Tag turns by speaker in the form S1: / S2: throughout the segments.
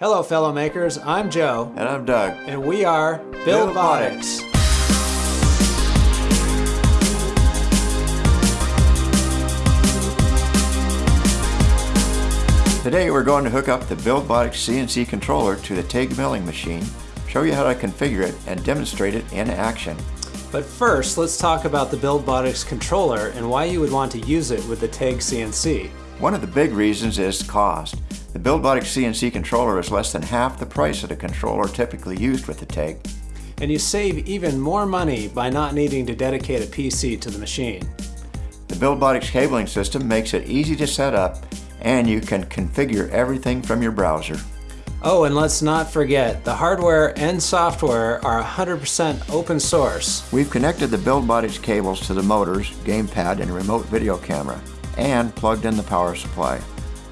S1: Hello, fellow makers. I'm Joe.
S2: And I'm Doug.
S1: And we are Buildbotics.
S2: Today we're going to hook up the Buildbotics CNC controller to the Taig milling machine, show you how to configure it, and demonstrate it in action.
S1: But first, let's talk about the Buildbotics controller and why you would want to use it with the Taig CNC.
S2: One of the big reasons is cost. The Buildbotics CNC controller is less than half the price of the controller typically used with the Taig.
S1: And you save even more money by not needing to dedicate a PC to the machine.
S2: The Buildbotics cabling system makes it easy to set up and you can configure everything from your browser.
S1: Oh, and let's not forget, the hardware and software are 100% open source.
S2: We've connected the Buildbotics cables to the motors, gamepad, and remote video camera, and plugged in the power supply.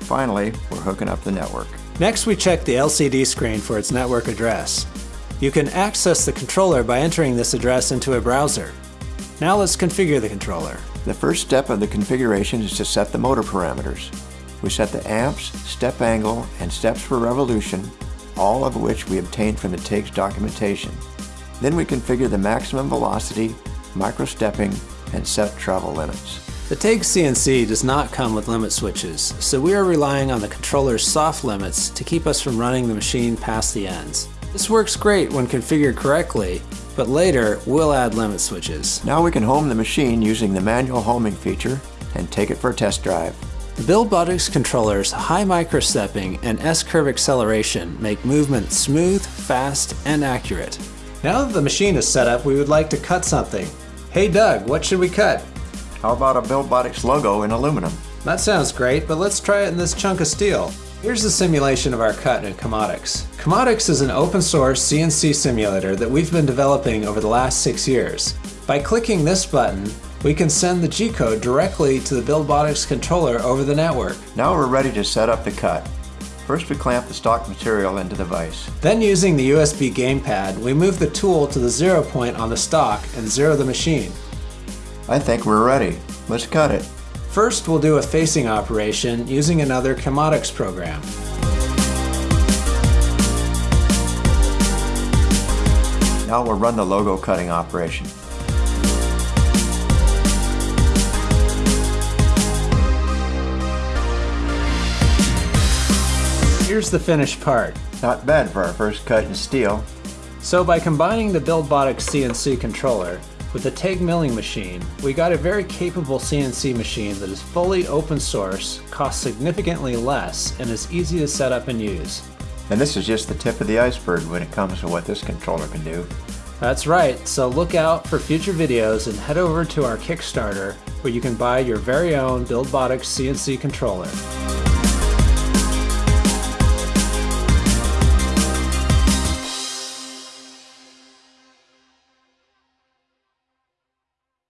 S2: Finally, we're hooking up the network.
S1: Next, we check the LCD screen for its network address. You can access the controller by entering this address into a browser. Now let's configure the controller.
S2: The first step of the configuration is to set the motor parameters. We set the amps, step angle, and steps per revolution, all of which we obtained from the Taig's documentation. Then we configure the maximum velocity, micro-stepping, and set travel limits.
S1: The Taig CNC does not come with limit switches, so we are relying on the controller's soft limits to keep us from running the machine past the ends. This works great when configured correctly, but later we'll add limit switches.
S2: Now we can home the machine using the manual homing feature and take it for a test drive.
S1: The Buildbotics controller's high microstepping and S-curve acceleration make movement smooth, fast, and accurate. Now that the machine is set up, we would like to cut something. Hey Doug, what should we cut?
S2: How about a Buildbotics logo in aluminum?
S1: That sounds great, but let's try it in this chunk of steel. Here's the simulation of our cut in CAMotics. CAMotics is an open source CNC simulator that we've been developing over the last six years. By clicking this button, we can send the G-code directly to the Buildbotics controller over the network.
S2: Now we're ready to set up the cut. First we clamp the stock material into the vise.
S1: Then using the USB gamepad, we move the tool to the zero point on the stock and zero the machine.
S2: I think we're ready. Let's cut it.
S1: First, we'll do a facing operation using another CAMotics program.
S2: Now we'll run the logo cutting operation.
S1: Here's the finished part.
S2: Not bad for our first cut in steel.
S1: So by combining the Buildbotics CNC controller, with the Taig milling machine, we got a very capable CNC machine that is fully open source, costs significantly less, and is easy to set up and use.
S2: And this is just the tip of the iceberg when it comes to what this controller can do.
S1: That's right, so look out for future videos and head over to our Kickstarter where you can buy your very own Buildbotics CNC controller.